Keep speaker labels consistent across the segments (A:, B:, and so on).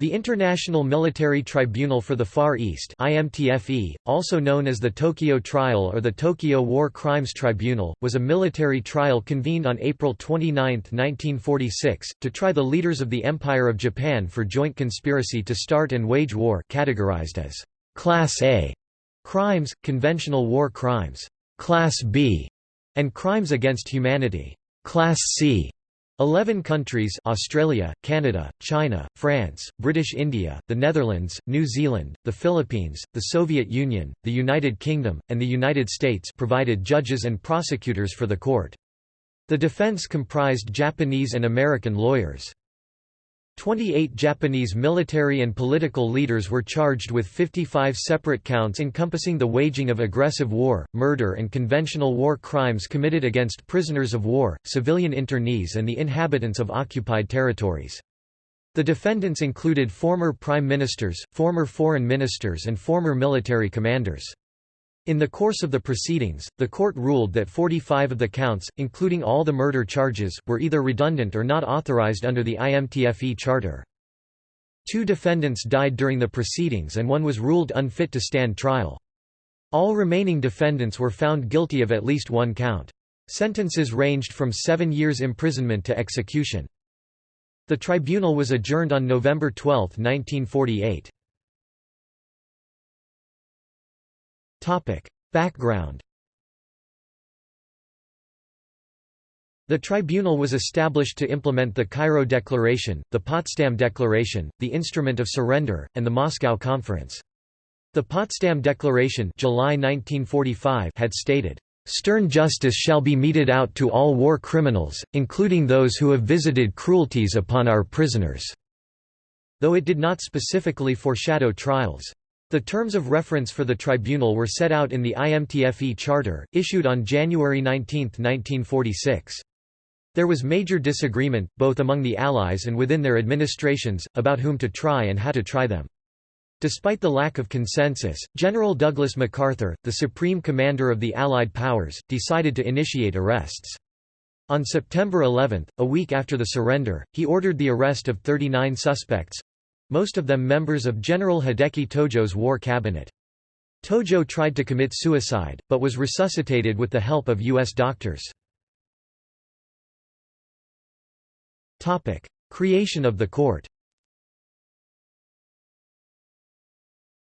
A: The International Military Tribunal for the Far East IMTFE, also known as the Tokyo Trial or the Tokyo War Crimes Tribunal, was a military trial convened on April 29, 1946, to try the leaders of the Empire of Japan for joint conspiracy to start and wage war categorized as Class A crimes, conventional war crimes, Class B, and crimes against humanity, Class C. Eleven countries Australia, Canada, China, France, British India, the Netherlands, New Zealand, the Philippines, the Soviet Union, the United Kingdom, and the United States provided judges and prosecutors for the court. The defense comprised Japanese and American lawyers. 28 Japanese military and political leaders were charged with 55 separate counts encompassing the waging of aggressive war, murder and conventional war crimes committed against prisoners of war, civilian internees and the inhabitants of occupied territories. The defendants included former prime ministers, former foreign ministers and former military commanders. In the course of the proceedings, the court ruled that 45 of the counts, including all the murder charges, were either redundant or not authorized under the IMTFE charter. Two defendants died during the proceedings and one was ruled unfit to stand trial. All remaining defendants were found guilty of at least one count. Sentences ranged from seven years imprisonment to execution. The tribunal was adjourned on November 12, 1948. Topic. Background The tribunal was established to implement the Cairo Declaration, the Potsdam Declaration, the Instrument of Surrender, and the Moscow Conference. The Potsdam Declaration July 1945 had stated, "...stern justice shall be meted out to all war criminals, including those who have visited cruelties upon our prisoners." Though it did not specifically foreshadow trials. The terms of reference for the tribunal were set out in the IMTFE Charter, issued on January 19, 1946. There was major disagreement, both among the Allies and within their administrations, about whom to try and how to try them. Despite the lack of consensus, General Douglas MacArthur, the supreme commander of the Allied powers, decided to initiate arrests. On September 11, a week after the surrender, he ordered the arrest of 39 suspects, most of them members of General Hideki Tojo's war cabinet. Tojo tried to commit suicide, but was resuscitated with the help of U.S. doctors. Creation of the court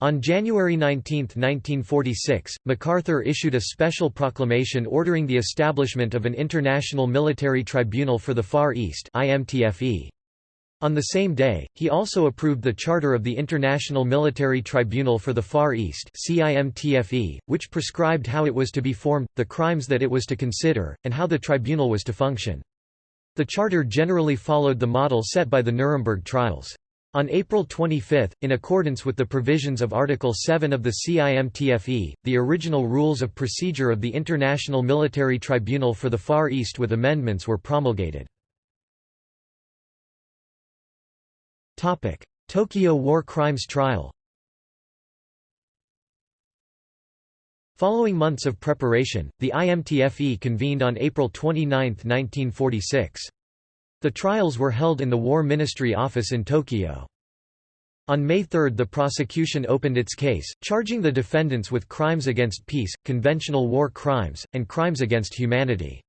A: On January 19, 1946, MacArthur issued a special proclamation ordering the establishment of an International Military Tribunal for the Far East IMTFE. On the same day, he also approved the Charter of the International Military Tribunal for the Far East which prescribed how it was to be formed, the crimes that it was to consider, and how the tribunal was to function. The charter generally followed the model set by the Nuremberg trials. On April 25, in accordance with the provisions of Article 7 of the CIMTFE, the original Rules of Procedure of the International Military Tribunal for the Far East with amendments were promulgated. Tokyo War Crimes Trial Following months of preparation, the IMTFE convened on April 29, 1946. The trials were held in the War Ministry office in Tokyo. On May 3 the prosecution opened its case, charging the defendants with crimes against peace, conventional war crimes, and crimes against humanity.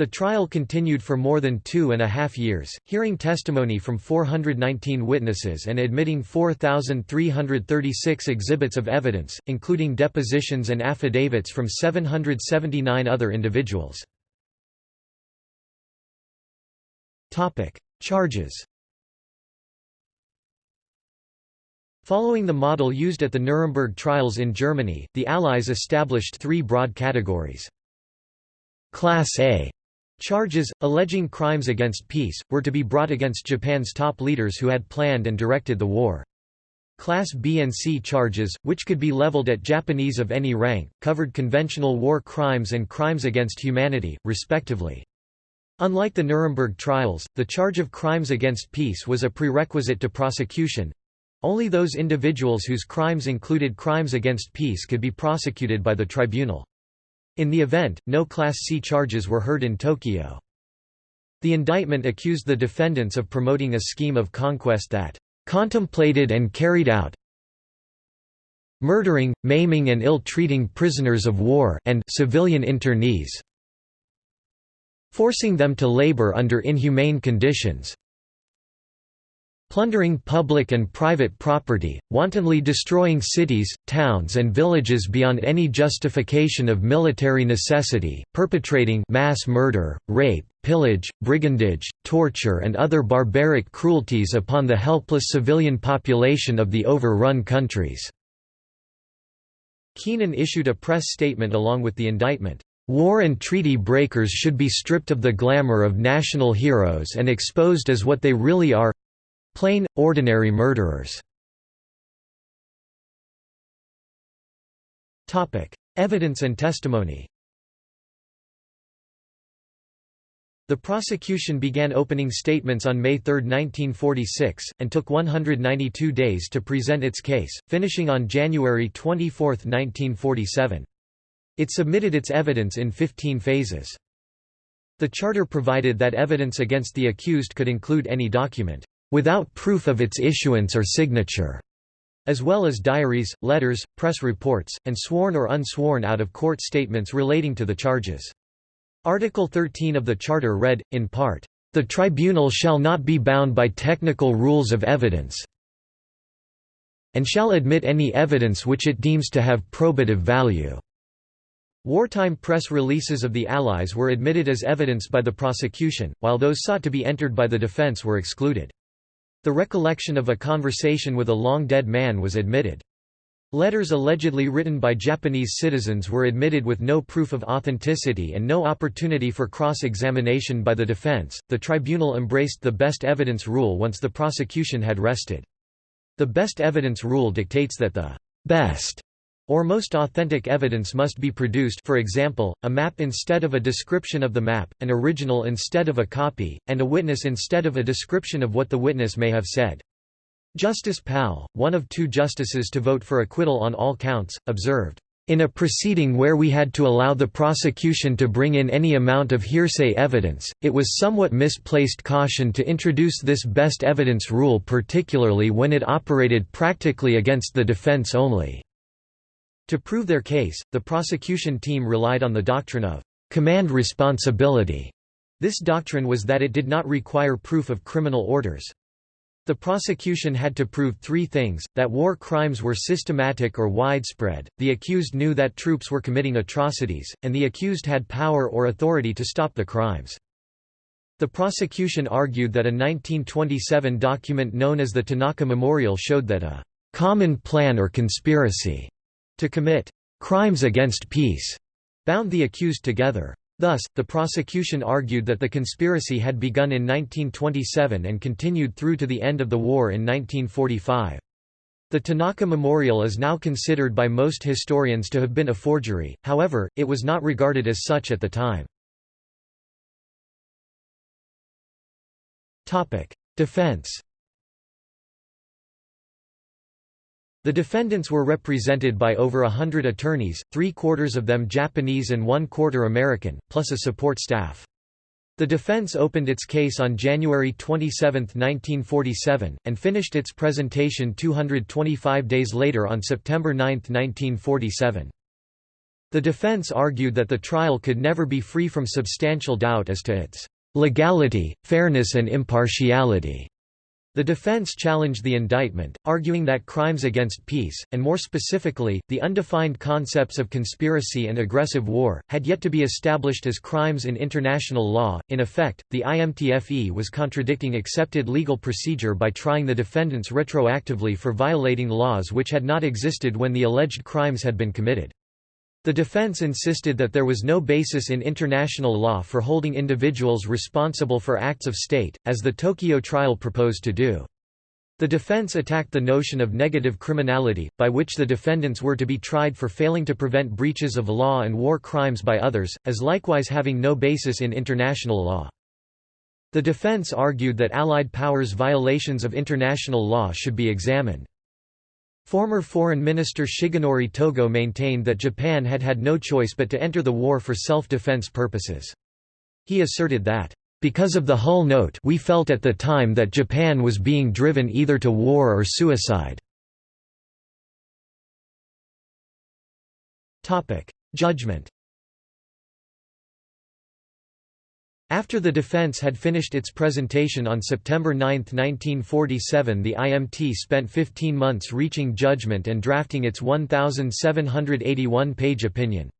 A: The trial continued for more than two and a half years, hearing testimony from 419 witnesses and admitting 4,336 exhibits of evidence, including depositions and affidavits from 779 other individuals. Charges Following the model used at the Nuremberg trials in Germany, the Allies established three broad categories. Class A Charges, alleging crimes against peace, were to be brought against Japan's top leaders who had planned and directed the war. Class B and C charges, which could be leveled at Japanese of any rank, covered conventional war crimes and crimes against humanity, respectively. Unlike the Nuremberg trials, the charge of crimes against peace was a prerequisite to prosecution. Only those individuals whose crimes included crimes against peace could be prosecuted by the tribunal. In the event, no Class C charges were heard in Tokyo. The indictment accused the defendants of promoting a scheme of conquest that contemplated and carried out murdering, maiming and ill-treating prisoners of war and civilian internees forcing them to labor under inhumane conditions plundering public and private property, wantonly destroying cities, towns and villages beyond any justification of military necessity, perpetrating mass murder, rape, pillage, brigandage, torture and other barbaric cruelties upon the helpless civilian population of the overrun countries." Keenan issued a press statement along with the indictment. War and treaty breakers should be stripped of the glamour of national heroes and exposed as what they really are Plain, ordinary murderers Evidence and testimony The prosecution began opening statements on May 3, 1946, and took 192 days to present its case, finishing on January 24, 1947. It submitted its evidence in 15 phases. The charter provided that evidence against the accused could include any document without proof of its issuance or signature, as well as diaries, letters, press reports, and sworn or unsworn out-of-court statements relating to the charges. Article 13 of the Charter read, in part, "...the tribunal shall not be bound by technical rules of evidence and shall admit any evidence which it deems to have probative value." Wartime press releases of the Allies were admitted as evidence by the prosecution, while those sought to be entered by the defense were excluded. The recollection of a conversation with a long-dead man was admitted. Letters allegedly written by Japanese citizens were admitted with no proof of authenticity and no opportunity for cross-examination by the defense. The tribunal embraced the best evidence rule once the prosecution had rested. The best evidence rule dictates that the best or most authentic evidence must be produced for example, a map instead of a description of the map, an original instead of a copy, and a witness instead of a description of what the witness may have said. Justice Pal, one of two justices to vote for acquittal on all counts, observed, in a proceeding where we had to allow the prosecution to bring in any amount of hearsay evidence, it was somewhat misplaced caution to introduce this best evidence rule particularly when it operated practically against the defense only. To prove their case, the prosecution team relied on the doctrine of command responsibility. This doctrine was that it did not require proof of criminal orders. The prosecution had to prove three things, that war crimes were systematic or widespread, the accused knew that troops were committing atrocities, and the accused had power or authority to stop the crimes. The prosecution argued that a 1927 document known as the Tanaka Memorial showed that a «common plan or conspiracy» to commit crimes against peace bound the accused together. Thus, the prosecution argued that the conspiracy had begun in 1927 and continued through to the end of the war in 1945. The Tanaka Memorial is now considered by most historians to have been a forgery, however, it was not regarded as such at the time. Defense The defendants were represented by over a hundred attorneys, three-quarters of them Japanese and one-quarter American, plus a support staff. The defense opened its case on January 27, 1947, and finished its presentation 225 days later on September 9, 1947. The defense argued that the trial could never be free from substantial doubt as to its legality, fairness and impartiality. The defense challenged the indictment, arguing that crimes against peace, and more specifically, the undefined concepts of conspiracy and aggressive war, had yet to be established as crimes in international law. In effect, the IMTFE was contradicting accepted legal procedure by trying the defendants retroactively for violating laws which had not existed when the alleged crimes had been committed. The defense insisted that there was no basis in international law for holding individuals responsible for acts of state, as the Tokyo trial proposed to do. The defense attacked the notion of negative criminality, by which the defendants were to be tried for failing to prevent breaches of law and war crimes by others, as likewise having no basis in international law. The defense argued that Allied powers' violations of international law should be examined. Former Foreign Minister Shigenori Togo maintained that Japan had had no choice but to enter the war for self-defense purposes. He asserted that, Because of the Hull Note we felt at the time that Japan was being driven either to war or suicide. Judgment After the defense had finished its presentation on September 9, 1947 the IMT spent 15 months reaching judgment and drafting its 1,781-page opinion.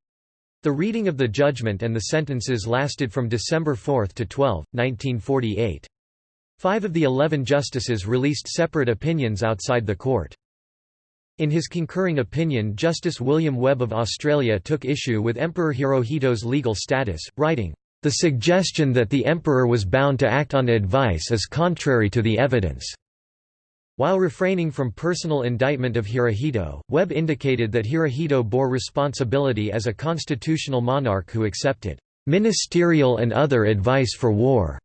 A: The reading of the judgment and the sentences lasted from December 4 to 12, 1948. Five of the eleven justices released separate opinions outside the court. In his concurring opinion Justice William Webb of Australia took issue with Emperor Hirohito's legal status, writing, the suggestion that the emperor was bound to act on advice is contrary to the evidence. While refraining from personal indictment of Hirohito, Webb indicated that Hirohito bore responsibility as a constitutional monarch who accepted ministerial and other advice for war,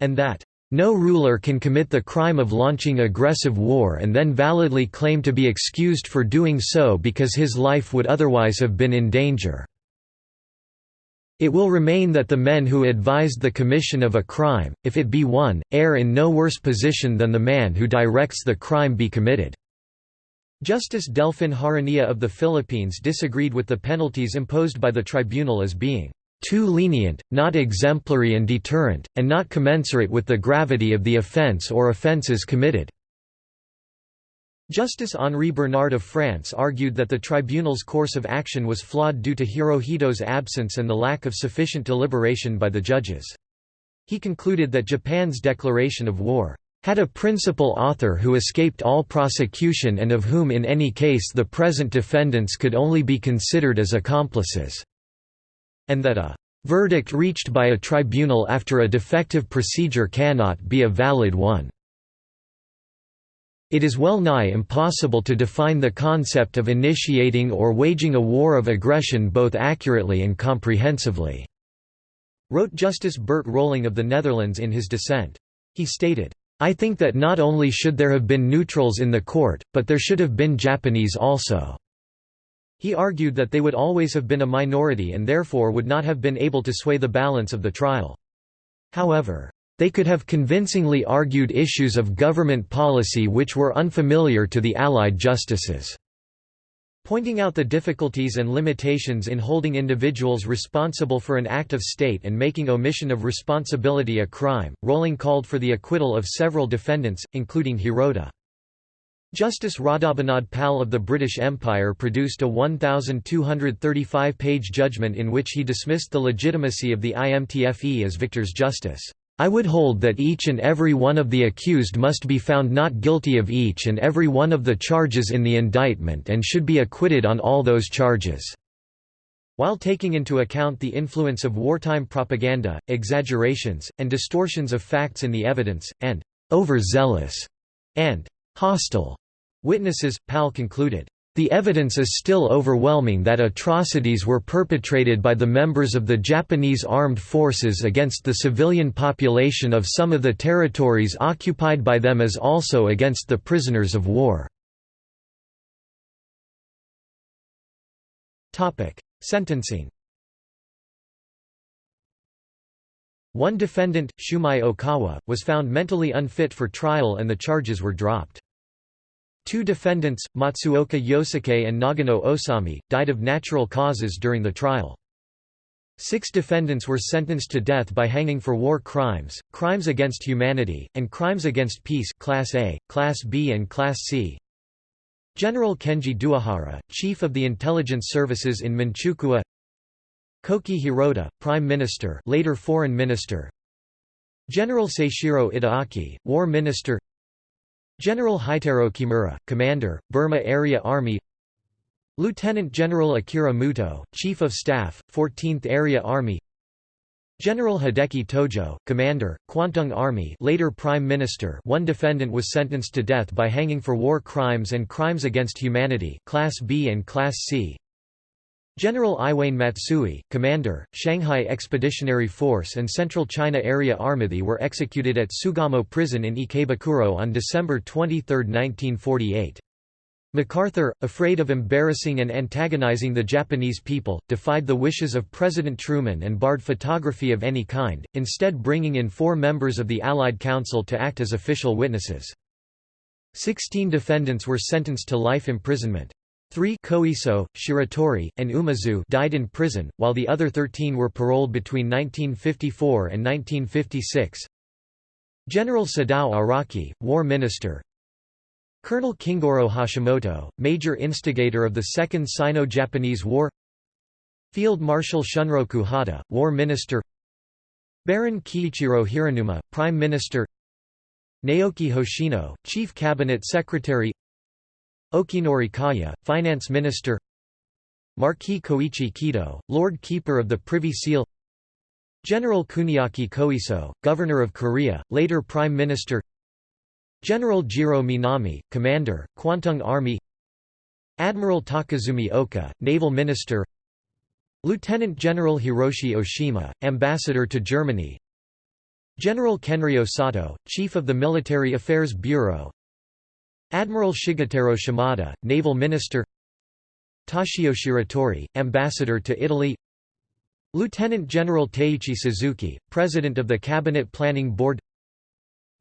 A: and that no ruler can commit the crime of launching aggressive war and then validly claim to be excused for doing so because his life would otherwise have been in danger. It will remain that the men who advised the commission of a crime, if it be one, err in no worse position than the man who directs the crime be committed." Justice Delfin Jaranilla of the Philippines disagreed with the penalties imposed by the tribunal as being too lenient, not exemplary and deterrent, and not commensurate with the gravity of the offense or offenses committed. Justice Henri Bernard of France argued that the tribunal's course of action was flawed due to Hirohito's absence and the lack of sufficient deliberation by the judges. He concluded that Japan's declaration of war had a principal author who escaped all prosecution and of whom in any case the present defendants could only be considered as accomplices, and that a verdict reached by a tribunal after a defective procedure cannot be a valid one. It is well nigh impossible to define the concept of initiating or waging a war of aggression both accurately and comprehensively," wrote Justice Bert Roling of the Netherlands in his dissent. He stated, I think that not only should there have been neutrals in the court, but there should have been Japanese also." He argued that they would always have been a minority and therefore would not have been able to sway the balance of the trial. However, they could have convincingly argued issues of government policy which were unfamiliar to the Allied justices. Pointing out the difficulties and limitations in holding individuals responsible for an act of state and making omission of responsibility a crime, Roling called for the acquittal of several defendants, including Hirota. Justice Radhabinod Pal of the British Empire produced a 1,235-page judgment in which he dismissed the legitimacy of the IMTFE as victor's justice. I would hold that each and every one of the accused must be found not guilty of each and every one of the charges in the indictment and should be acquitted on all those charges." While taking into account the influence of wartime propaganda, exaggerations, and distortions of facts in the evidence, and overzealous and hostile witnesses, Pal concluded, the evidence is still overwhelming that atrocities were perpetrated by the members of the Japanese armed forces against the civilian population of some of the territories occupied by them as also against the prisoners of war. Sentencing One defendant, Shumei Okawa, was found mentally unfit for trial and the charges were dropped. Two defendants, Matsuoka Yosuke and Nagano Osami, died of natural causes during the trial. Six defendants were sentenced to death by hanging for war crimes, crimes against humanity, and crimes against peace Class A, Class B and Class C. General Kenji Doihara, chief of the intelligence services in Manchukuo Koki Hirota, Prime Minister later Foreign Minister General Seishiro Itagaki, War Minister General Heitaro Kimura, Commander, Burma Area Army Lieutenant General Akira Muto, Chief of Staff, 14th Area Army General Hideki Tojo, Commander, Kwantung Army later Prime Minister one defendant was sentenced to death by hanging for war crimes and crimes against humanity Class B and Class C General Iwane Matsui, commander, Shanghai Expeditionary Force and Central China Area Army were executed at Sugamo Prison in Ikebukuro on December 23, 1948. MacArthur, afraid of embarrassing and antagonizing the Japanese people, defied the wishes of President Truman and barred photography of any kind, instead bringing in four members of the Allied Council to act as official witnesses. Sixteen defendants were sentenced to life imprisonment. Three Koiso, Shiratori, and Umezu died in prison, while the other 13 were paroled between 1954 and 1956. General Sadao Araki, war minister, Colonel Kingoro Hashimoto, major instigator of the Second Sino-Japanese War. Field Marshal Shunroku Hata, War Minister. Baron Kiichiro Hiranuma, Prime Minister. Naoki Hoshino, Chief Cabinet Secretary Okinori Kaya, Finance Minister Marquis Koichi Kido, Lord Keeper of the Privy Seal General Kuniaki Koiso, Governor of Korea, later Prime Minister General Jiro Minami, Commander, Kwantung Army Admiral Takasumi Oka, Naval Minister Lieutenant General Hiroshi Oshima, Ambassador to Germany General Kenryo Sato, Chief of the Military Affairs Bureau Admiral Shigetaro Shimada, Naval Minister Toshio Shiratori, Ambassador to Italy Lieutenant General Teiichi Suzuki, President of the Cabinet Planning Board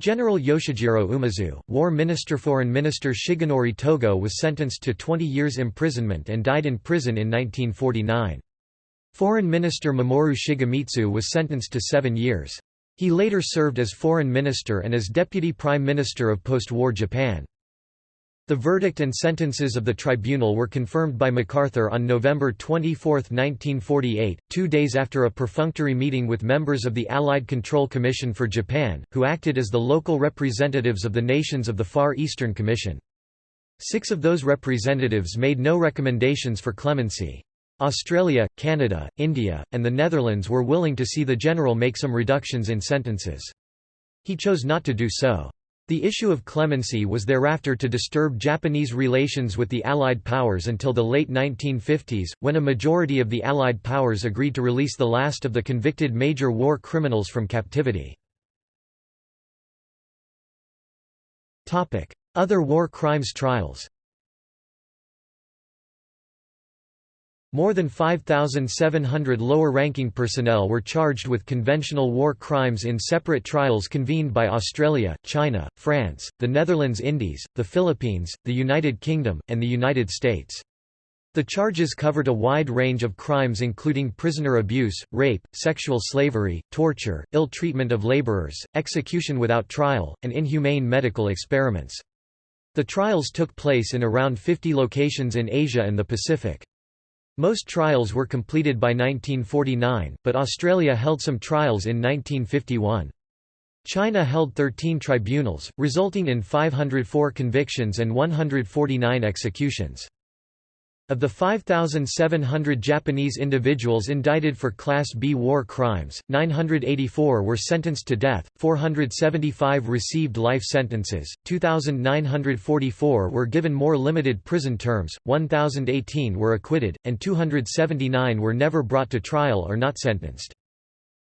A: General Yoshijiro Umezu, War Minister Foreign Minister Shigenori Togo was sentenced to 20 years imprisonment and died in prison in 1949. Foreign Minister Mamoru Shigemitsu was sentenced to seven years. He later served as Foreign Minister and as Deputy Prime Minister of post-war Japan. The verdict and sentences of the tribunal were confirmed by MacArthur on November 24, 1948, two days after a perfunctory meeting with members of the Allied Control Commission for Japan, who acted as the local representatives of the nations of the Far Eastern Commission. Six of those representatives made no recommendations for clemency. Australia, Canada, India, and the Netherlands were willing to see the general make some reductions in sentences. He chose not to do so. The issue of clemency was thereafter to disturb Japanese relations with the Allied powers until the late 1950s, when a majority of the Allied powers agreed to release the last of the convicted major war criminals from captivity. Other war crimes trials More than 5,700 lower-ranking personnel were charged with conventional war crimes in separate trials convened by Australia, China, France, the Netherlands Indies, the Philippines, the United Kingdom, and the United States. The charges covered a wide range of crimes including prisoner abuse, rape, sexual slavery, torture, ill treatment of labourers, execution without trial, and inhumane medical experiments. The trials took place in around 50 locations in Asia and the Pacific. Most trials were completed by 1949, but Australia held some trials in 1951. China held 13 tribunals, resulting in 504 convictions and 149 executions. Of the 5,700 Japanese individuals indicted for Class B war crimes, 984 were sentenced to death, 475 received life sentences, 2,944 were given more limited prison terms, 1,018 were acquitted, and 279 were never brought to trial or not sentenced.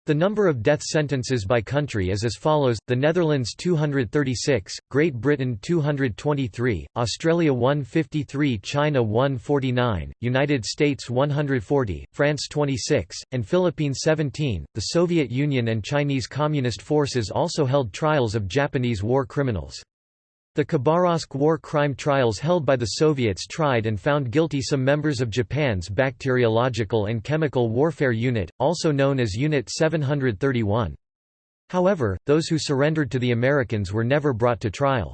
A: The number of death sentences by country is as follows, the Netherlands 236, Great Britain 223, Australia 153 China 149, United States 140, France 26, and Philippines 17. The Soviet Union and Chinese Communist forces also held trials of Japanese war criminals. The Khabarovsk war crime trials held by the Soviets tried and found guilty some members of Japan's Bacteriological and Chemical Warfare Unit, also known as Unit 731. However, those who surrendered to the Americans were never brought to trial.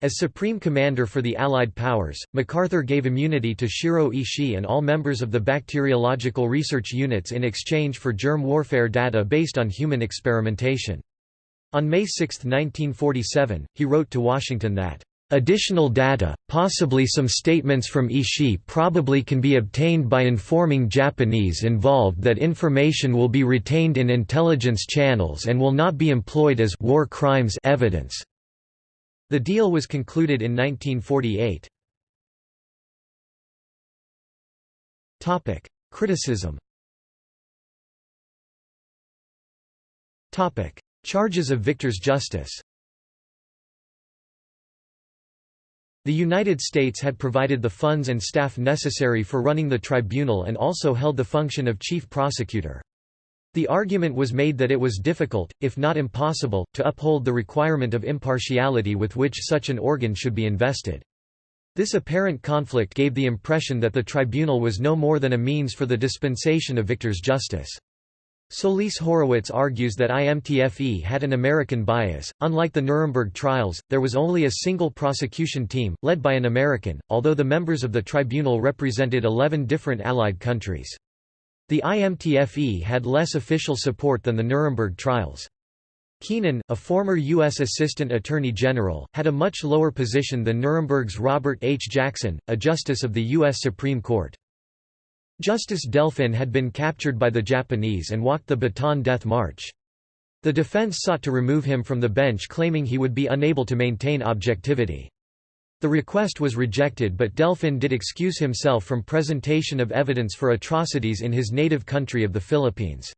A: As Supreme Commander for the Allied powers, MacArthur gave immunity to Shiro Ishii and all members of the bacteriological research units in exchange for germ warfare data based on human experimentation. On May 6, 1947, he wrote to Washington that, "...additional data, possibly some statements from Ishii probably can be obtained by informing Japanese involved that information will be retained in intelligence channels and will not be employed as war crimes evidence." The deal was concluded in 1948. Criticism Charges of Victor's justice The United States had provided the funds and staff necessary for running the tribunal and also held the function of chief prosecutor. The argument was made that it was difficult, if not impossible, to uphold the requirement of impartiality with which such an organ should be invested. This apparent conflict gave the impression that the tribunal was no more than a means for the dispensation of victor's justice. Solis Horowitz argues that IMTFE had an American bias. Unlike the Nuremberg trials, there was only a single prosecution team, led by an American, although the members of the tribunal represented 11 different Allied countries. The IMTFE had less official support than the Nuremberg trials. Keenan, a former U.S. Assistant Attorney General, had a much lower position than Nuremberg's Robert H. Jackson, a justice of the U.S. Supreme Court. Justice Delfin had been captured by the Japanese and walked the Bataan Death March. The defense sought to remove him from the bench claiming he would be unable to maintain objectivity. The request was rejected but Delfin did excuse himself from presentation of evidence for atrocities in his native country of the Philippines.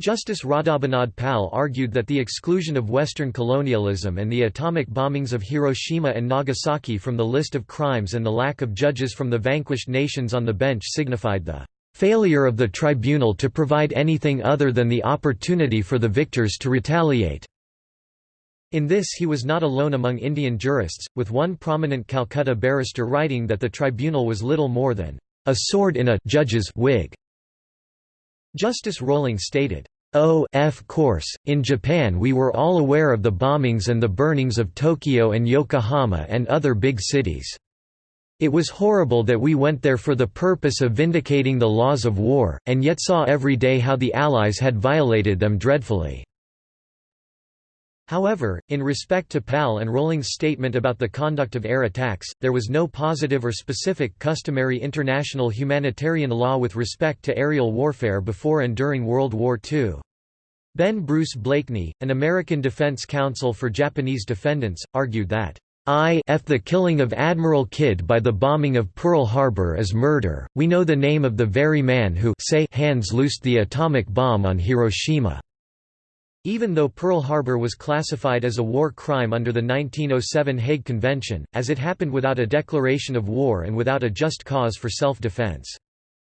A: Justice Radhabinod Pal argued that the exclusion of Western colonialism and the atomic bombings of Hiroshima and Nagasaki from the list of crimes and the lack of judges from the vanquished nations on the bench signified the failure of the tribunal to provide anything other than the opportunity for the victors to retaliate. In this he was not alone among Indian jurists, with one prominent Calcutta barrister writing that the tribunal was little more than a sword in a judge's wig. Justice Roling stated, Oh, of course, in Japan we were all aware of the bombings and the burnings of Tokyo and Yokohama and other big cities. It was horrible that we went there for the purpose of vindicating the laws of war, and yet saw every day how the Allies had violated them dreadfully. However, in respect to Pal and Roling's statement about the conduct of air attacks, there was no positive or specific customary international humanitarian law with respect to aerial warfare before and during World War II. Ben Bruce Blakeney, an American defense counsel for Japanese defendants, argued that I f the killing of Admiral Kidd by the bombing of Pearl Harbor is murder, we know the name of the very man who say hands loosed the atomic bomb on Hiroshima. Even though Pearl Harbor was classified as a war crime under the 1907 Hague Convention, as it happened without a declaration of war and without a just cause for self-defense.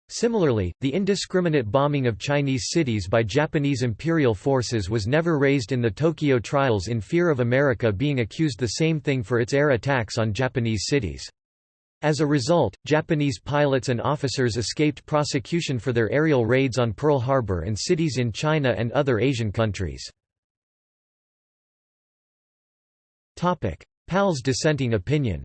A: Similarly, the indiscriminate bombing of Chinese cities by Japanese imperial forces was never raised in the Tokyo trials in fear of America being accused the same thing for its air attacks on Japanese cities. As a result, Japanese pilots and officers escaped prosecution for their aerial raids on Pearl Harbor and cities in China and other Asian countries. Pal's dissenting opinion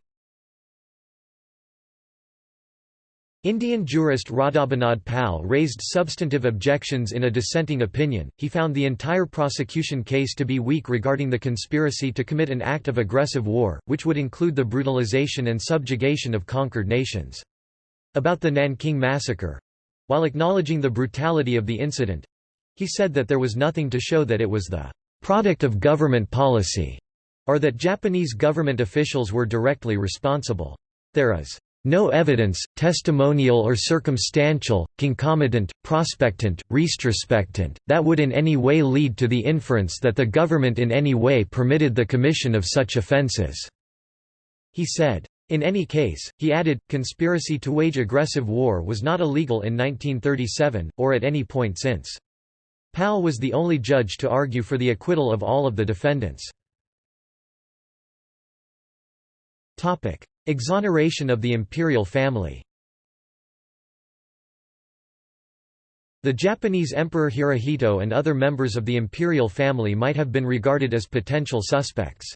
A: Indian jurist Radhabinod Pal raised substantive objections in a dissenting opinion. He found the entire prosecution case to be weak regarding the conspiracy to commit an act of aggressive war, which would include the brutalization and subjugation of conquered nations. About the Nanking massacre while acknowledging the brutality of the incident he said that there was nothing to show that it was the product of government policy, or that Japanese government officials were directly responsible. There is no evidence, testimonial or circumstantial, concomitant, prospectant, retrospectant, that would in any way lead to the inference that the government in any way permitted the commission of such offenses," He said. In any case, he added, conspiracy to wage aggressive war was not illegal in 1937, or at any point since. Pal was the only judge to argue for the acquittal of all of the defendants. Exoneration of the imperial family The Japanese Emperor Hirohito and other members of the imperial family might have been regarded as potential suspects.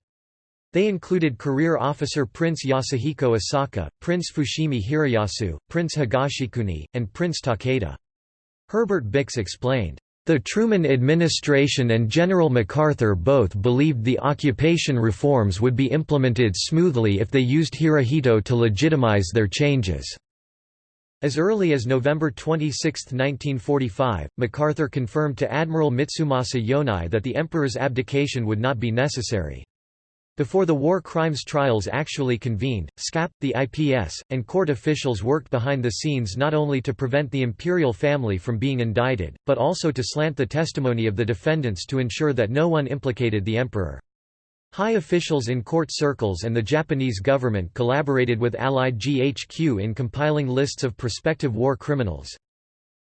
A: They included career officer Prince Yasuhiko Asaka, Prince Fushimi Hiroyasu, Prince Higashikuni, and Prince Takeda. Herbert Bix explained, the Truman administration and General MacArthur both believed the occupation reforms would be implemented smoothly if they used Hirohito to legitimize their changes. As early as November 26, 1945, MacArthur confirmed to Admiral Mitsumasa Yonai that the emperor's abdication would not be necessary. Before the war crimes trials actually convened, SCAP, the IPS, and court officials worked behind the scenes not only to prevent the imperial family from being indicted, but also to slant the testimony of the defendants to ensure that no one implicated the emperor. High officials in court circles and the Japanese government collaborated with Allied GHQ in compiling lists of prospective war criminals.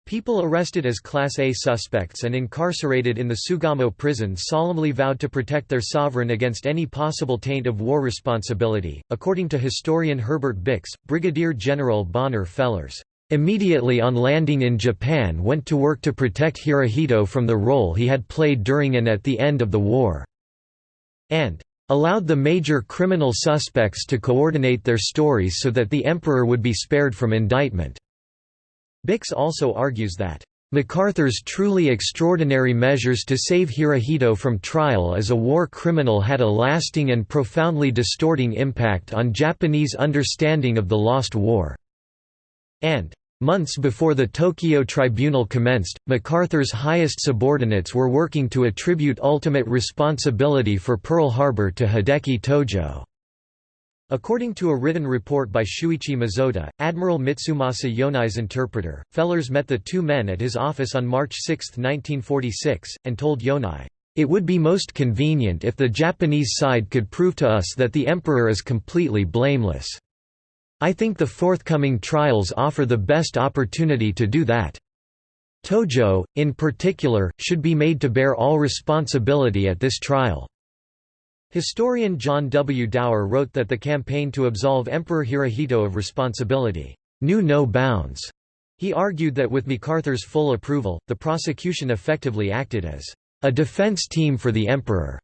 A: People arrested as Class A suspects and incarcerated in the Sugamo prison solemnly vowed to protect their sovereign against any possible taint of war responsibility. According to historian Herbert Bix, Brigadier General Bonner Fellers, immediately on landing in Japan went to work to protect Hirohito from the role he had played during and at the end of the war, and allowed the major criminal suspects to coordinate their stories so that the emperor would be spared from indictment. Bix also argues that MacArthur's truly extraordinary measures to save Hirohito from trial as a war criminal had a lasting and profoundly distorting impact on Japanese understanding of the lost war. And Months before the Tokyo Tribunal commenced, MacArthur's highest subordinates were working to attribute ultimate responsibility for Pearl Harbor to Hideki Tojo. According to a written report by Shuichi Mizota, Admiral Mitsumasa Yonai's interpreter, Fellers met the two men at his office on March 6, 1946, and told Yonai, "...it would be most convenient if the Japanese side could prove to us that the emperor is completely blameless. I think the forthcoming trials offer the best opportunity to do that. Tojo, in particular, should be made to bear all responsibility at this trial." Historian John W. Dower wrote that the campaign to absolve Emperor Hirohito of responsibility knew no bounds. He argued that with MacArthur's full approval, the prosecution effectively acted as a defense team for the emperor,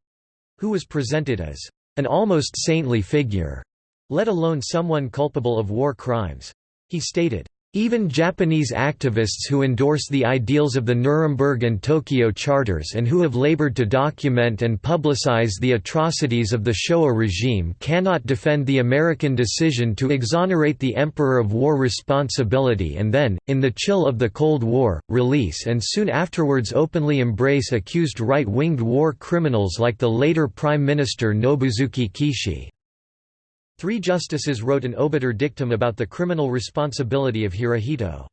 A: who was presented as an almost saintly figure, let alone someone culpable of war crimes. He stated, even Japanese activists who endorse the ideals of the Nuremberg and Tokyo charters and who have labored to document and publicize the atrocities of the Showa regime cannot defend the American decision to exonerate the Emperor of war responsibility and then, in the chill of the Cold War, release and soon afterwards openly embrace accused right-winged war criminals like the later Prime Minister Nobusuke Kishi. Three justices wrote an obiter dictum about the criminal responsibility of Hirohito.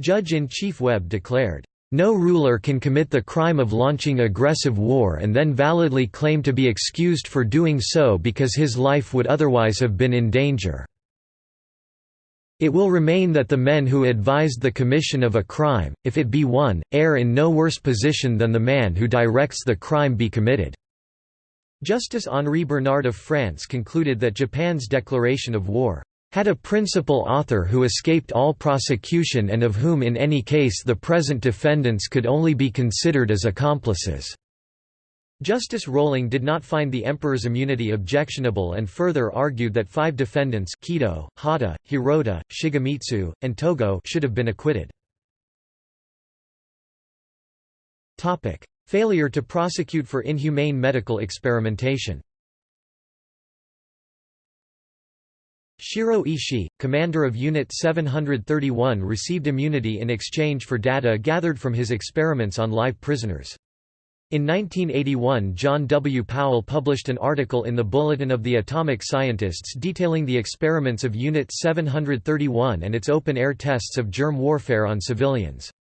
A: Judge-in-Chief Webb declared, "...no ruler can commit the crime of launching aggressive war and then validly claim to be excused for doing so because his life would otherwise have been in danger. It will remain that the men who advised the commission of a crime, if it be one, err in no worse position than the man who directs the crime be committed." Justice Henri Bernard of France concluded that Japan's declaration of war had a principal author who escaped all prosecution and of whom in any case the present defendants could only be considered as accomplices." Justice Roling did not find the emperor's immunity objectionable and further argued that five defendants Kido, Hata, Hirota, Shigemitsu, and Togo should have been acquitted. Failure to prosecute for inhumane medical experimentation Shiro Ishii, commander of Unit 731 received immunity in exchange for data gathered from his experiments on live prisoners. In 1981 John W. Powell published an article in the Bulletin of the Atomic Scientists detailing the experiments of Unit 731 and its open-air tests of germ warfare on civilians.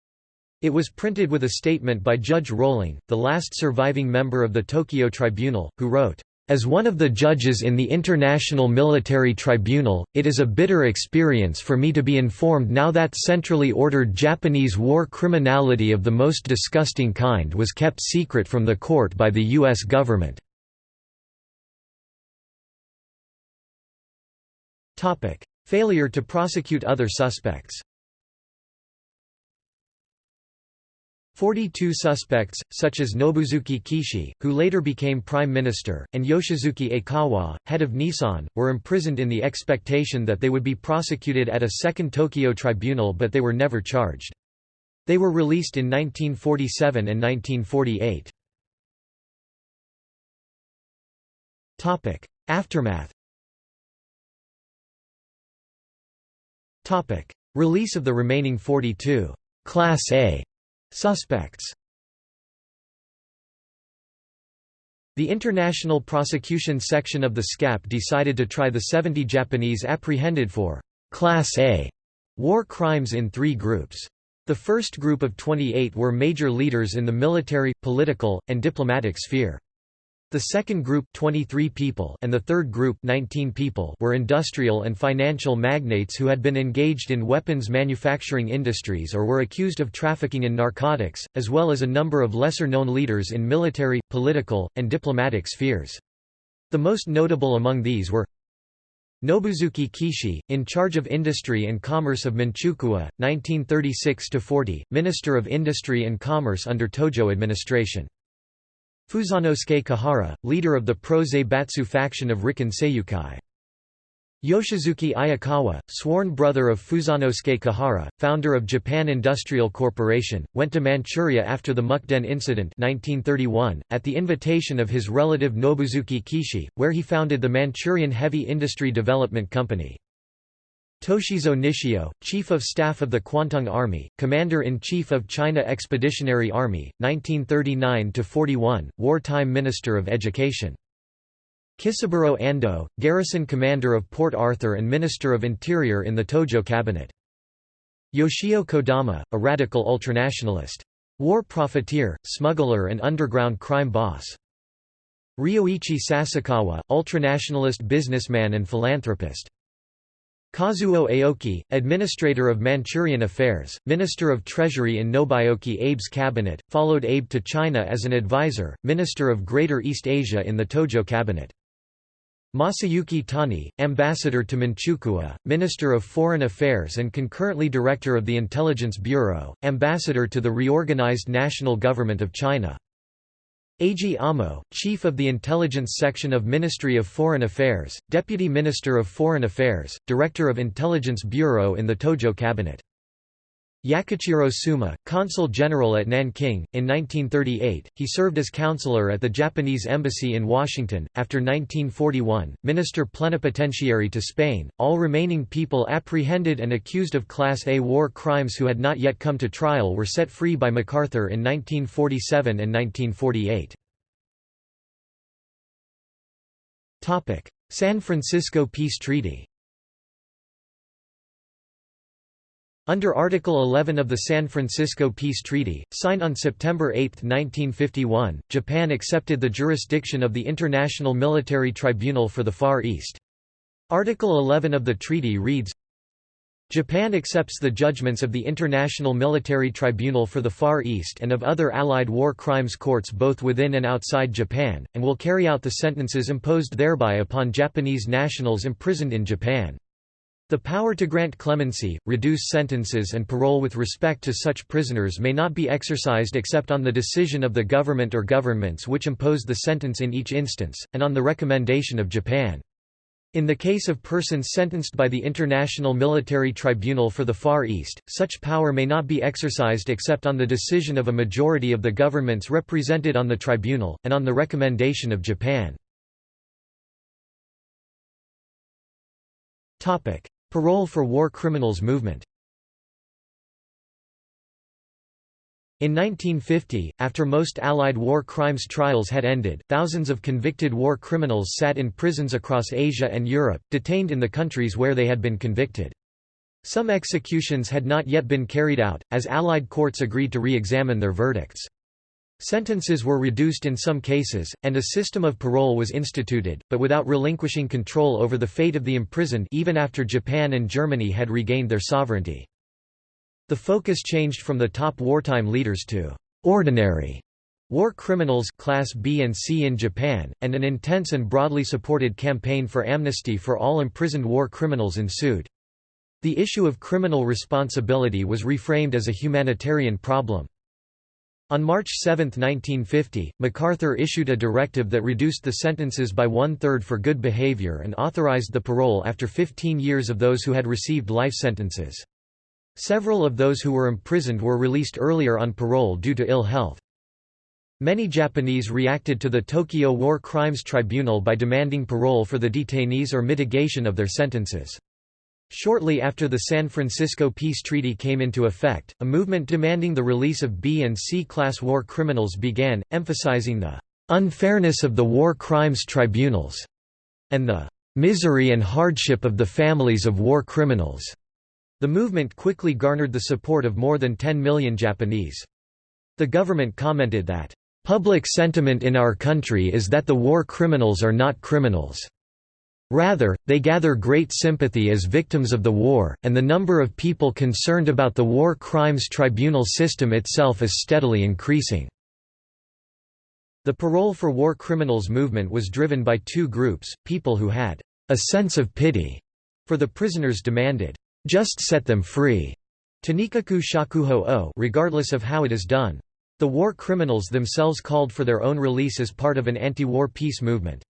A: It was printed with a statement by Judge Roling, the last surviving member of the Tokyo Tribunal, who wrote, as one of the judges in the International Military Tribunal, it is a bitter experience for me to be informed now that centrally ordered Japanese war criminality of the most disgusting kind was kept secret from the court by the U.S. government. Failure to prosecute other suspects 42 suspects, such as Nobusuke Kishi, who later became prime minister, and Yoshisuke Aikawa, head of Nissan, were imprisoned in the expectation that they would be prosecuted at a second Tokyo tribunal but they were never charged. They were released in 1947 and 1948. Aftermath Release of the remaining 42 Class A Suspects The International Prosecution Section of the SCAP decided to try the 70 Japanese apprehended for «Class A» war crimes in three groups. The first group of 28 were major leaders in the military, political, and diplomatic sphere. The second group 23 people and the third group 19 people were industrial and financial magnates who had been engaged in weapons manufacturing industries or were accused of trafficking in narcotics, as well as a number of lesser-known leaders in military, political, and diplomatic spheres. The most notable among these were Nobusuke Kishi, in charge of Industry and Commerce of Manchukuo, 1936–40, Minister of Industry and Commerce under Tojo administration. Fusanosuke Kuhara, leader of the pro-Zaibatsu faction of Rikken Seiyukai. Yoshisuke Aikawa, sworn brother of Fusanosuke Kuhara, founder of Japan Industrial Corporation, went to Manchuria after the Mukden incident 1931, at the invitation of his relative Nobusuke Kishi, where he founded the Manchurian Heavy Industry Development Company. Toshizo Nishio, Chief of Staff of the Kwantung Army, Commander-in-Chief of China Expeditionary Army, 1939–41, wartime Minister of Education. Kisaburo Ando, Garrison Commander of Port Arthur and Minister of Interior in the Tojo Cabinet. Yoshio Kodama, a radical ultranationalist. War profiteer, smuggler and underground crime boss. Ryoichi Sasakawa, ultranationalist businessman and philanthropist. Kazuo Aoki, Administrator of Manchurian Affairs, Minister of Treasury in Nobuyuki Abe's cabinet, followed Abe to China as an advisor, Minister of Greater East Asia in the Tojo cabinet. Masayuki Tani, Ambassador to Manchukuo, Minister of Foreign Affairs and concurrently Director of the Intelligence Bureau, Ambassador to the reorganized National Government of China. Eiji Amo, Chief of the Intelligence Section of Ministry of Foreign Affairs, Deputy Minister of Foreign Affairs, Director of Intelligence Bureau in the Tojo Cabinet. Yakichiro Suma, Consul General at Nanking, in 1938, he served as counselor at the Japanese Embassy in Washington. After 1941, Minister Plenipotentiary to Spain, all remaining people apprehended and accused of Class A war crimes who had not yet come to trial were set free by MacArthur in 1947 and 1948. San Francisco Peace Treaty Under Article 11 of the San Francisco Peace Treaty, signed on September 8, 1951, Japan accepted the jurisdiction of the International Military Tribunal for the Far East. Article 11 of the treaty reads, Japan accepts the judgments of the International Military Tribunal for the Far East and of other Allied war crimes courts both within and outside Japan, and will carry out the sentences imposed thereby upon Japanese nationals imprisoned in Japan. The power to grant clemency, reduce sentences and parole with respect to such prisoners may not be exercised except on the decision of the government or governments which imposed the sentence in each instance, and on the recommendation of Japan. In the case of persons sentenced by the International Military Tribunal for the Far East, such power may not be exercised except on the decision of a majority of the governments represented on the tribunal, and on the recommendation of Japan. Parole for war criminals movement In 1950, after most Allied war crimes trials had ended, thousands of convicted war criminals sat in prisons across Asia and Europe, detained in the countries where they had been convicted. Some executions had not yet been carried out, as Allied courts agreed to re-examine their verdicts. Sentences were reduced in some cases, and a system of parole was instituted, but without relinquishing control over the fate of the imprisoned even after Japan and Germany had regained their sovereignty. The focus changed from the top wartime leaders to «ordinary» war criminals class B and C in Japan, and an intense and broadly supported campaign for amnesty for all imprisoned war criminals ensued. The issue of criminal responsibility was reframed as a humanitarian problem. On March 7, 1950, MacArthur issued a directive that reduced the sentences by one-third for good behavior and authorized the parole after 15 years of those who had received life sentences. Several of those who were imprisoned were released earlier on parole due to ill health. Many Japanese reacted to the Tokyo War Crimes Tribunal by demanding parole for the detainees or mitigation of their sentences. Shortly after the San Francisco Peace Treaty came into effect, a movement demanding the release of B and C-class war criminals began, emphasizing the unfairness of the war crimes tribunals and the misery and hardship of the families of war criminals. The movement quickly garnered the support of more than 10 million Japanese. The government commented that Public sentiment in our country is that the war criminals are not criminals. Rather, they gather great sympathy as victims of the war, and the number of people concerned about the War Crimes Tribunal system itself is steadily increasing. The parole for war criminals movement was driven by two groups, people who had a sense of pity for the prisoners demanded, just set them free, Tanikaku shakuho o regardless of how it is done. The war criminals themselves called for their own release as part of an anti-war peace movement.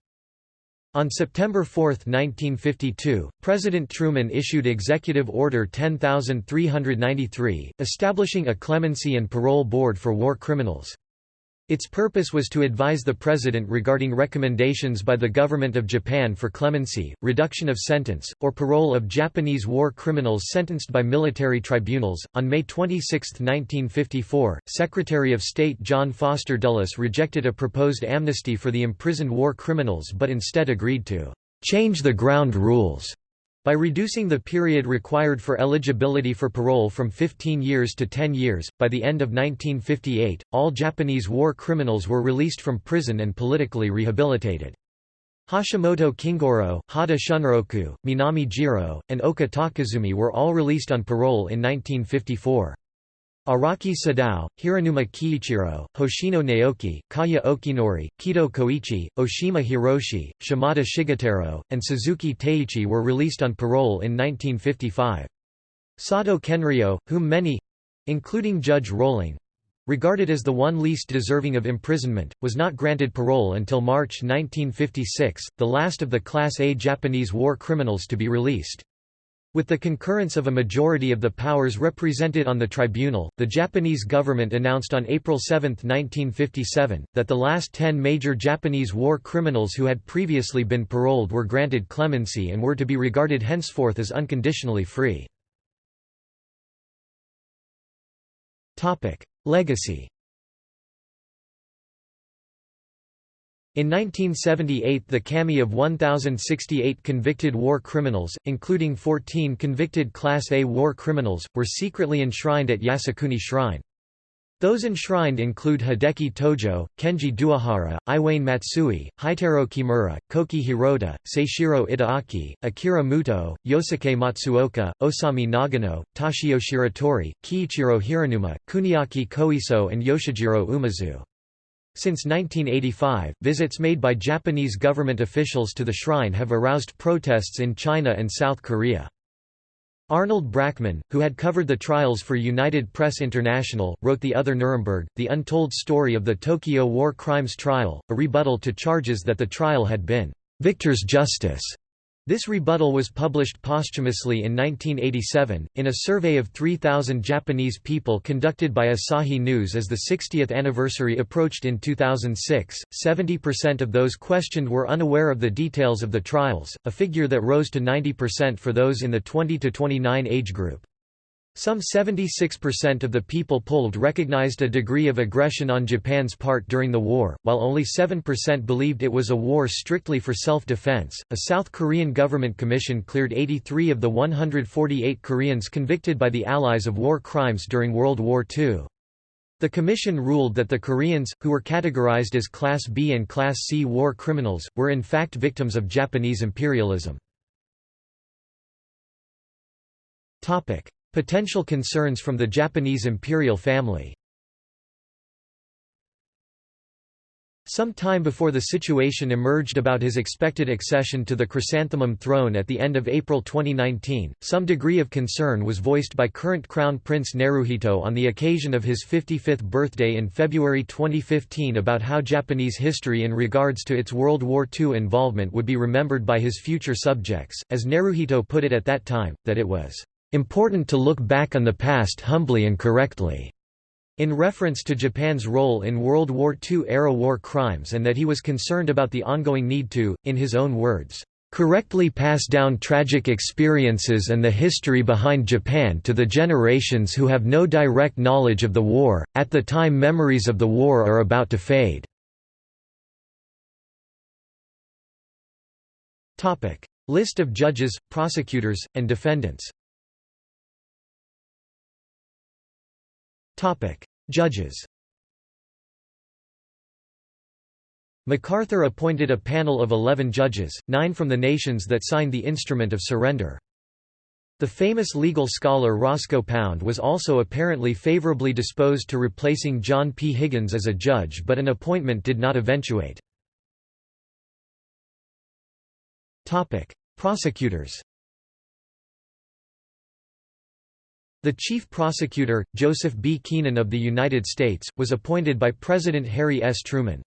A: On September 4, 1952, President Truman issued Executive Order 10393, establishing a clemency and parole board for war criminals. Its purpose was to advise the President regarding recommendations by the Government of Japan for clemency, reduction of sentence, or parole of Japanese war criminals sentenced by military tribunals. On May 26, 1954, Secretary of State John Foster Dulles rejected a proposed amnesty for the imprisoned war criminals but instead agreed to change the ground rules by reducing the period required for eligibility for parole from 15 years to 10 years, by the end of 1958, all Japanese war criminals were released from prison and politically rehabilitated. Hashimoto Kingoro, Hata Shunroku, Minami Jiro, and Oka Takasumi were all released on parole in 1954. Araki Sadao, Hiranuma Kiichiro, Hoshino Naoki, Kaya Okinori, Kido Koichi, Oshima Hiroshi, Shimada Shigetaro, and Suzuki Teiichi were released on parole in 1955. Sato Kenryo, whom many—including Judge Roling—regarded as the one least deserving of imprisonment, was not granted parole until March 1956, the last of the Class A Japanese war criminals to be released. With the concurrence of a majority of the powers represented on the tribunal, the Japanese government announced on April 7, 1957, that the last ten major Japanese war criminals who had previously been paroled were granted clemency and were to be regarded henceforth as unconditionally free. Legacy In 1978 the kami of 1,068 convicted war criminals, including 14 convicted Class A war criminals, were secretly enshrined at Yasukuni Shrine. Those enshrined include Hideki Tojo, Kenji Doihara, Iwane Matsui, Heitaro Kimura, Koki Hirota, Seishiro Itagaki, Akira Muto, Yosuke Matsuoka, Osami Nagano, Toshio Shiratori, Kiichiro Hiranuma, Kuniaki Koiso and Yoshijiro Umezu. Since 1985, visits made by Japanese government officials to the shrine have aroused protests in China and South Korea. Arnold Brackman, who had covered the trials for United Press International, wrote The Other Nuremberg, the untold story of the Tokyo war crimes trial, a rebuttal to charges that the trial had been victor's justice. This rebuttal was published posthumously in 1987, in a survey of 3,000 Japanese people conducted by Asahi News as the 60th anniversary approached in 2006. 70% of those questioned were unaware of the details of the trials, a figure that rose to 90% for those in the 20 to 29 age group. Some 76% of the people polled recognized a degree of aggression on Japan's part during the war, while only 7% believed it was a war strictly for self-defense. A South Korean government commission cleared 83 of the 148 Koreans convicted by the Allies of war crimes during World War II. The commission ruled that the Koreans, who were categorized as Class B and Class C war criminals, were in fact victims of Japanese imperialism. Potential concerns from the Japanese imperial family. Some time before the situation emerged about his expected accession to the chrysanthemum throne at the end of April 2019, some degree of concern was voiced by current Crown Prince Naruhito on the occasion of his 55th birthday in February 2015 about how Japanese history in regards to its World War II involvement would be remembered by his future subjects, as Naruhito put it at that time, that it was important to look back on the past humbly and correctly." in reference to Japan's role in World War II-era war crimes and that he was concerned about the ongoing need to, in his own words, "...correctly pass down tragic experiences and the history behind Japan to the generations who have no direct knowledge of the war, at the time memories of the war are about to fade." List of judges, prosecutors, and defendants Judges MacArthur appointed a panel of eleven judges, nine from the nations that signed the Instrument of Surrender. The famous legal scholar Roscoe Pound was also apparently favorably disposed to replacing John P. Higgins as a judge but an appointment did not eventuate. Prosecutors The chief prosecutor, Joseph B. Keenan of the United States, was appointed by President Harry S. Truman.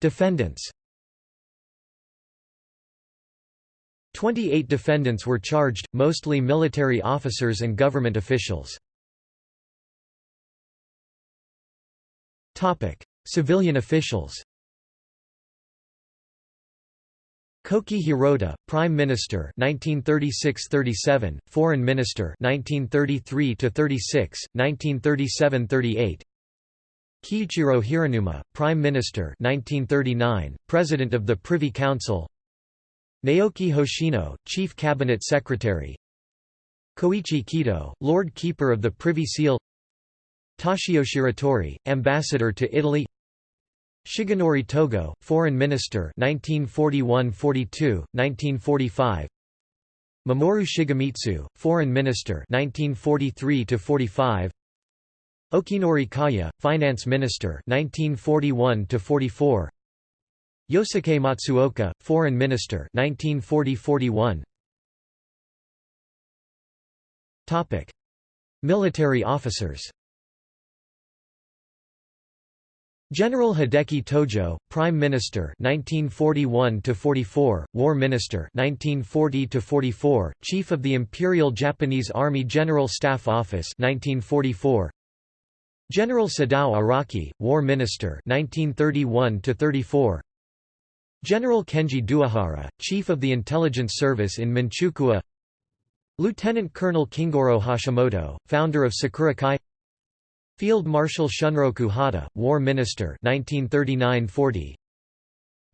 A: Defendants 28 defendants were charged, mostly military officers and government officials. Civilian officials Koki Hirota, Prime Minister 1936–37, Foreign Minister 1933–36, 1937–38. Kiichiro Hiranuma, Prime Minister 1939, President of the Privy Council. Naoki Hoshino, Chief Cabinet Secretary. Koichi Kido, Lord Keeper of the Privy Seal. Toshio Shiratori, Ambassador to Italy. Shigenori Togo, Foreign Minister 1941–42, 1945 Mamoru Shigemitsu, Foreign Minister 1943–45 Okinori Kaya, Finance Minister 1941–44 Yosuke Matsuoka, Foreign Minister 1940–41 Topic: Military officers General Hideki Tojo, Prime Minister 1941 to 44, War Minister 1940 to 44, Chief of the Imperial Japanese Army General Staff Office 1944. General Sadao Araki, War Minister 1931 to 34. General Kenji Doihara, Chief of the Intelligence Service in Manchukuo. Lieutenant Colonel Kingoro Hashimoto, founder of Sakura Kai Field Marshal Shunroku Hata, War Minister 1939–40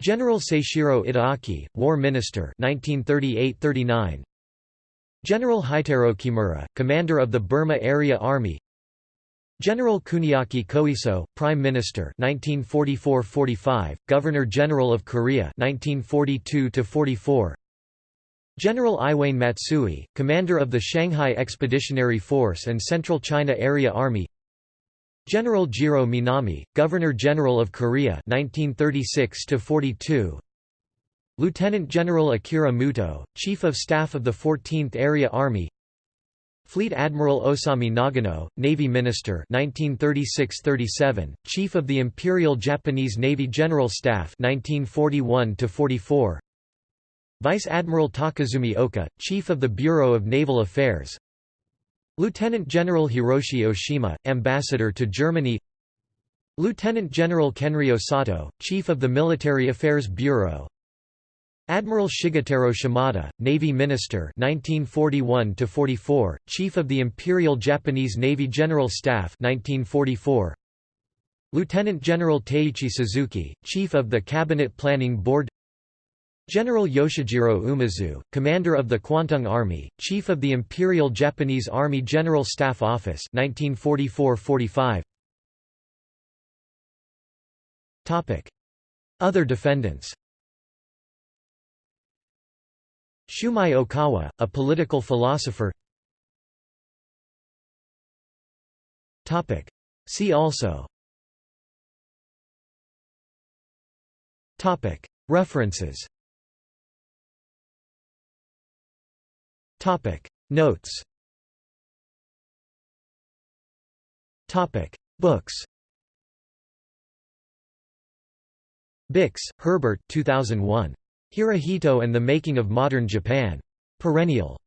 A: General Seishiro Itagaki, War Minister 1938–39 General Heitaro Kimura, Commander of the Burma Area Army. General Kuniaki Koiso, Prime Minister 1944–45, Governor-General of Korea 1942–44 General Iwane Matsui, Commander of the Shanghai Expeditionary Force and Central China Area Army General Jiro Minami, Governor-General of Korea 1936 42 Lieutenant General Akira Muto, Chief of Staff of the 14th Area Army. Fleet Admiral Osami Nagano, Navy Minister 1936–37, Chief of the Imperial Japanese Navy General Staff 1941–44 Vice Admiral Takasumi Oka, Chief of the Bureau of Naval Affairs Lieutenant General Hiroshi Oshima, Ambassador to Germany. Lieutenant General Kenryo Sato, Chief of the Military Affairs Bureau. Admiral Shigetaro Shimada, Navy Minister 1941 Chief of the Imperial Japanese Navy General Staff 1944 Lieutenant General Teiichi Suzuki, Chief of the Cabinet Planning Board General Yoshijiro Umezu, commander of the Kwantung Army, chief of the Imperial Japanese Army General Staff Office 1944–45. Topic: Other defendants. Shumei Okawa, a political philosopher. Topic: See also. Topic: References Topic Notes Topic Books Bix, Herbert 2001. Hirohito and the Making of Modern Japan. Perennial.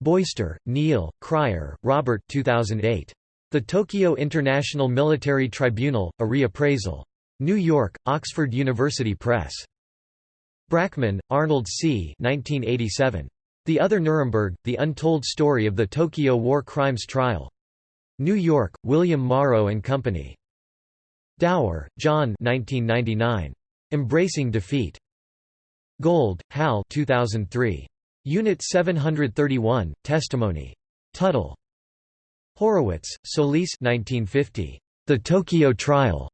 A: Boister, Neil, Cryer, Robert 2008. The Tokyo International Military Tribunal, A Reappraisal. New York, Oxford University Press. Brackman, Arnold C. 1987. The Other Nuremberg, The Untold Story of the Tokyo War Crimes Trial. New York, William Morrow and Company. Dower, John 1999. Embracing Defeat. Gold, Hal 2003. Unit 731, Testimony. Tuttle. Horwitz, Solis 1950. The Tokyo Trial.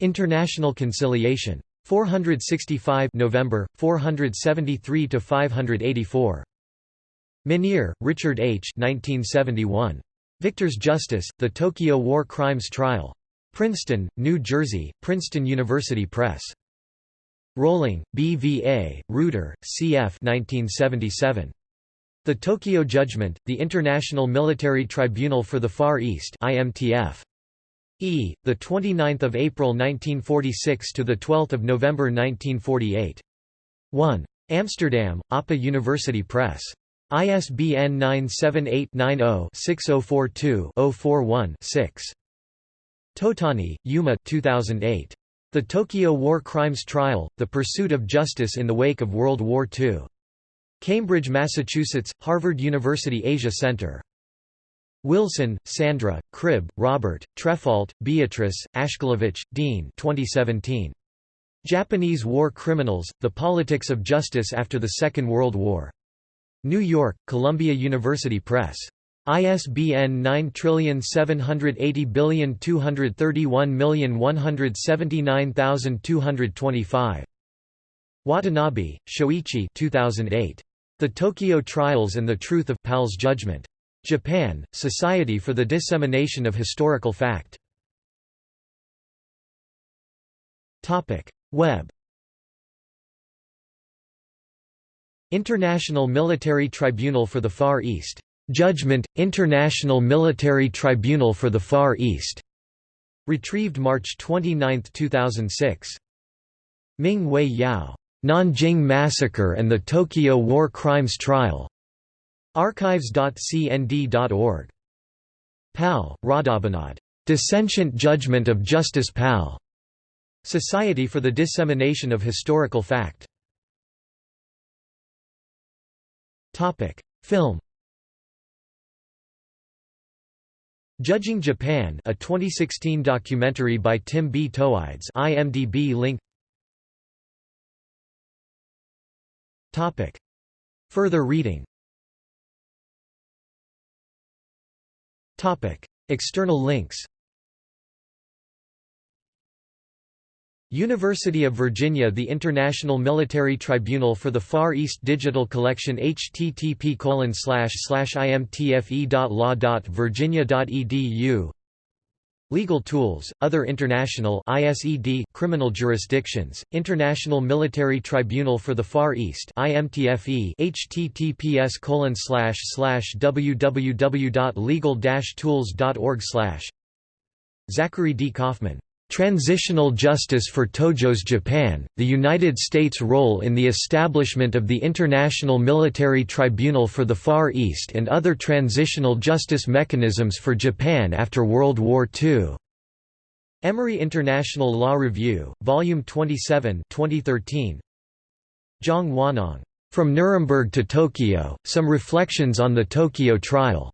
A: International Conciliation. 465 November 473 to 584 Minear, Richard H. 1971. Victor's Justice: The Tokyo War Crimes Trial. Princeton, New Jersey: Princeton University Press. Roling, B.V.A., Reuter, C.F. 1977. The Tokyo Judgment: The International Military Tribunal for the Far East (IMTF). E. The 29th of April 1946 to the 12th of November 1948. 1. Amsterdam: APA University Press. ISBN 978-90-6042-041-6. Totani, Yuma 2008. The Tokyo War Crimes Trial, The Pursuit of Justice in the Wake of World War II. Cambridge, Massachusetts, Harvard University Asia Center. Wilson, Sandra, Cribb, Robert, Trefalt, Beatrice, Aszkielowicz, Dean 2017. Japanese War Criminals, The Politics of Justice After the Second World War. New York, Columbia University Press. ISBN 9780231179225. Watanabe, Shoichi 2008. The Tokyo Trials and the Truth of Pal's Judgment. Japan, Society for the Dissemination of Historical Fact. Web International Military Tribunal for the Far East. Judgment, International Military Tribunal for the Far East. Retrieved March 29, 2006. Ming Wei Yao. Nanjing Massacre and the Tokyo War Crimes Trial. Archives.cnd.org. Pal, Radhabinod. Dissentient Judgment of Justice Pal. Society for the Dissemination of Historical Fact. Topic: Film. Judging Japan, a 2016 documentary by Tim B. Toidze. IMDb link. Topic: Further reading. Topic: External links. University of Virginia The International Military Tribunal for the Far East Digital Collection http imtfe.law.virginia.edu Legal tools, other international ISED criminal jurisdictions, International Military Tribunal for the Far East IMTFE https www.legal-tools.org slash. Zachary D. Kaufman Transitional Justice for Tojo's Japan, the United States' role in the establishment of the International Military Tribunal for the Far East and other transitional justice mechanisms for Japan after World War II. Emory International Law Review, Volume 27 2013. Zhang Wanhong. From Nuremberg to Tokyo, Some Reflections on the Tokyo Trial.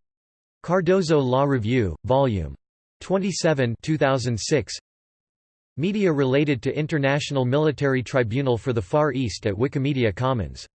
A: Cardozo Law Review, Volume 27 2006. Media related to International Military Tribunal for the Far East at Wikimedia Commons